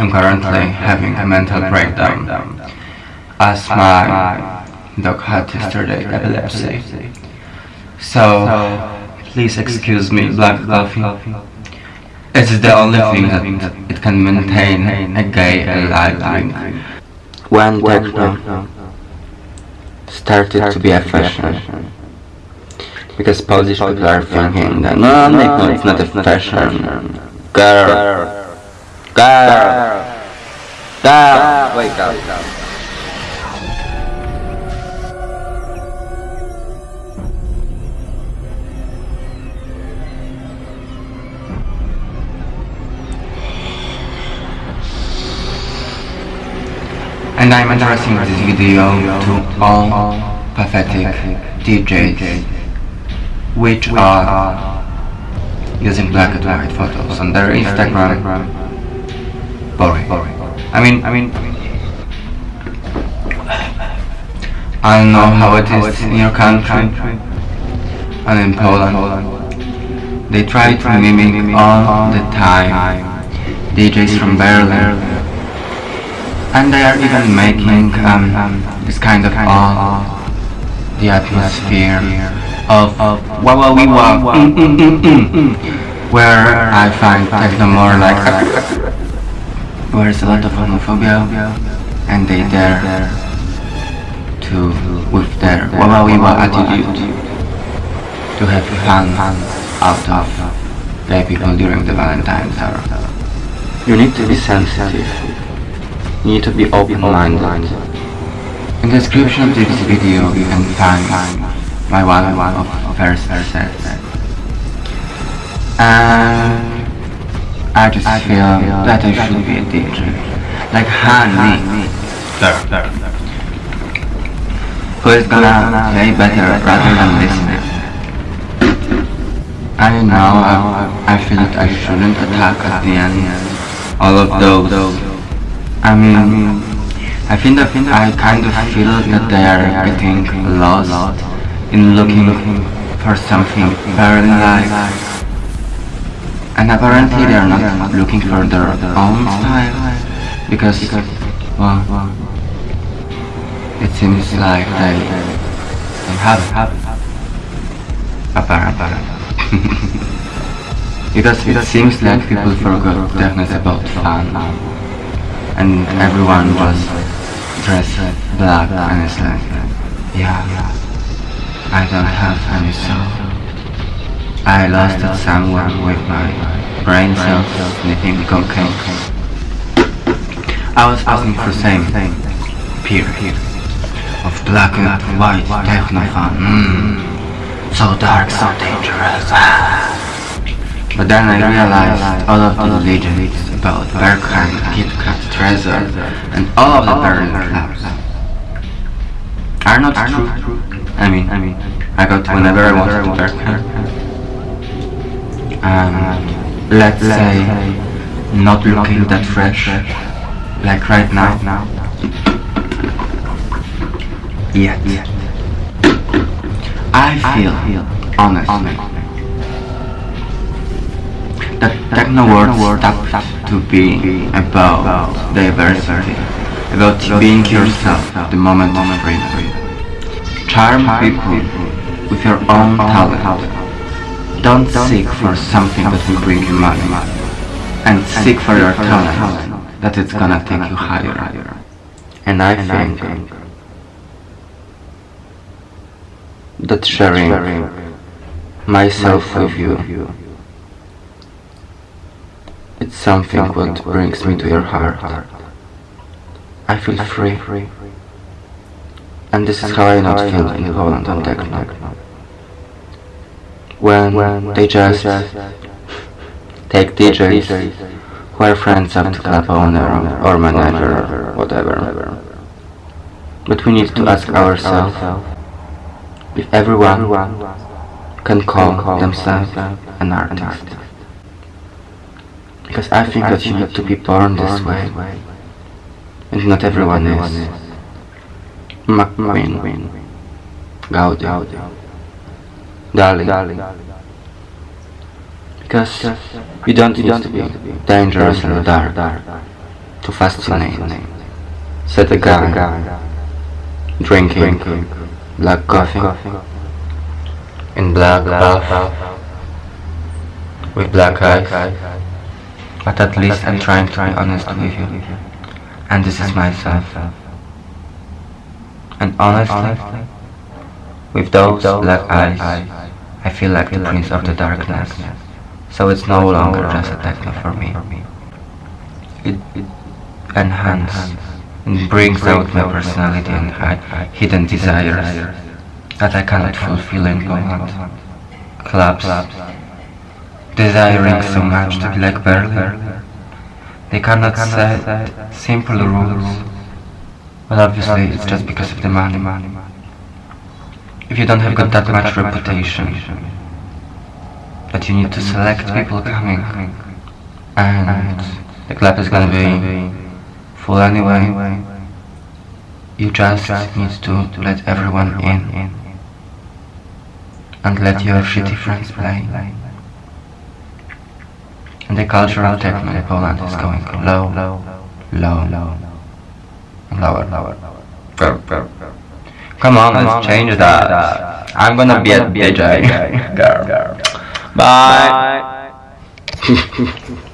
I'm currently having a mental breakdown as my dog had yesterday epilepsy. So, please excuse me, Black Coffee. It's the only thing that it can maintain a gay alive. When techno started to be a fashion. Because Polish people are thinking that no, techno is not a fashion. Girl, wake up. And I'm addressing this video to all pathetic DJs which are using black and white photos on their Instagram. Boring. I mean, I mean, I don't know how it is in your country and in Poland. They try to mimic all the time DJs from Berlin and they are even making um, this kind of awe, the atmosphere of mm, mm, where I find techno more like where there's a lot of homophobia and they dare to with their wah attitude to have fun out of gay people during the Valentine's hour. You need to be sensitive you need to be open-minded. In the description of this video you can find my one of first sets. And I just feel that I should be a DJ. Like honey. Who is gonna play better rather than listening? I know I, I feel that I shouldn't attack at the end all of those I mean, I think that I kind of feel that they are getting lost in looking for something very nice. And apparently they are not looking for their own style because, well, it seems like they, have. Apparently. because it seems like people forgot deafness about fun and everyone was dressed black and it's like, yeah, I don't have any soul. I lost someone with my brain cells sniffing cocaine. I was asking for the same thing, peer, of black and white techno fun. Mm, so dark, so dangerous. But then I realized all of the legends about Berghain, KitKat, Tresor, and all of the Berlin clubs are not true. I mean, I mean, I got whenever I wanted to Berghain. Um, let's say, not looking that fresh, like right now. Yet. I feel, honestly, that techno world stopped to be about diversity, about being yourself the moment of freedom. Charm people with your own talent. Don't seek for something that will bring you money, and seek for your talent that it's gonna take you higher. Higher. And I think that sharing myself with you it's something what brings me to your heart. I feel free. free, And this is how I not feel in Poland on techno. When they just take DJs who are friends of the club owner or manager or whatever. But we need to ask ourselves if everyone can call themselves an artist. Because I think that you need to be born this way. And not everyone is. McQueen. Gaudi. Dali. Because you don't need to be dangerous in the dark. to fascinate, set a guy, drinking black coffee in black bath with black eyes. But at least I'm trying to be honest with you, and this is myself. And honestly, with those black eyes, I feel like the prince of the darkness. So it's no longer just a techno for me. It, it enhances and brings out my personality and hidden desires that I cannot fulfill in moment. Clubs, desiring so much to be like Berlin. They cannot set simple rules, but obviously it's just because of the money. If you don't have got that much reputation, that you need to select people coming, and the club is gonna be full anyway, you just need to let everyone in and let your shitty friends play. And the cultural techno in Poland is going low, low, low, low, lower, lower. Come on, let's change that. I'm gonna be a DJ. Girl. Bye.